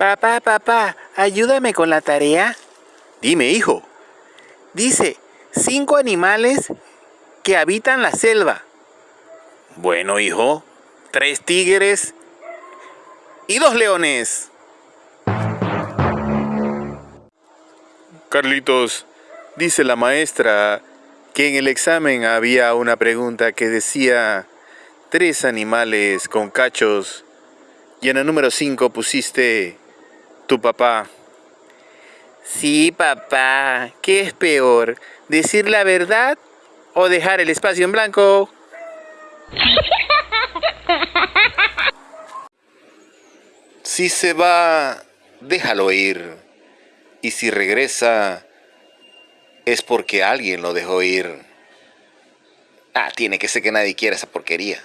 Papá, papá, ayúdame con la tarea. Dime, hijo. Dice, cinco animales que habitan la selva. Bueno, hijo. Tres tigres y dos leones. Carlitos, dice la maestra que en el examen había una pregunta que decía tres animales con cachos y en el número cinco pusiste tu papá. Sí, papá. ¿Qué es peor? ¿Decir la verdad o dejar el espacio en blanco? Si se va, déjalo ir. Y si regresa, es porque alguien lo dejó ir. Ah, tiene que ser que nadie quiera esa porquería.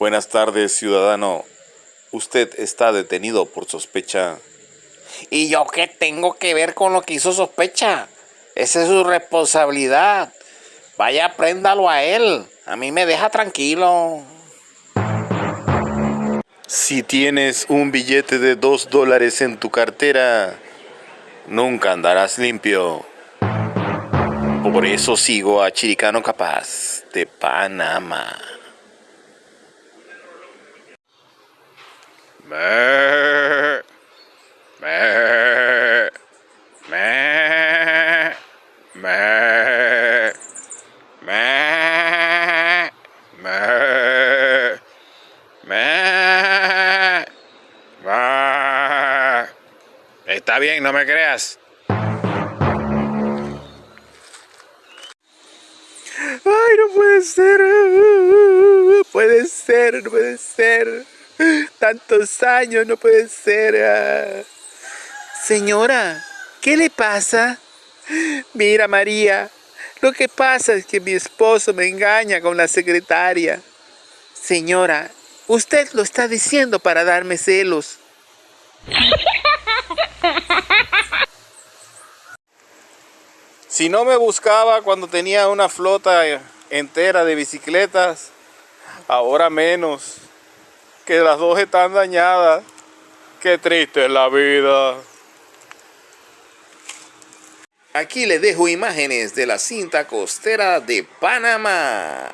Buenas tardes, ciudadano. Usted está detenido por sospecha. ¿Y yo qué tengo que ver con lo que hizo sospecha? Esa es su responsabilidad. Vaya, préndalo a él. A mí me deja tranquilo. Si tienes un billete de dos dólares en tu cartera, nunca andarás limpio. Por eso sigo a Chiricano Capaz de Panamá. Está bien, no me creas. Ay, no puede ser. Puede ser, no puede ser. Tantos años, no puede ser. Señora, ¿qué le pasa? Mira, María, lo que pasa es que mi esposo me engaña con la secretaria. Señora, usted lo está diciendo para darme celos. Si no me buscaba cuando tenía una flota entera de bicicletas, ahora menos. Que las dos están dañadas. Qué triste es la vida. Aquí les dejo imágenes de la cinta costera de Panamá.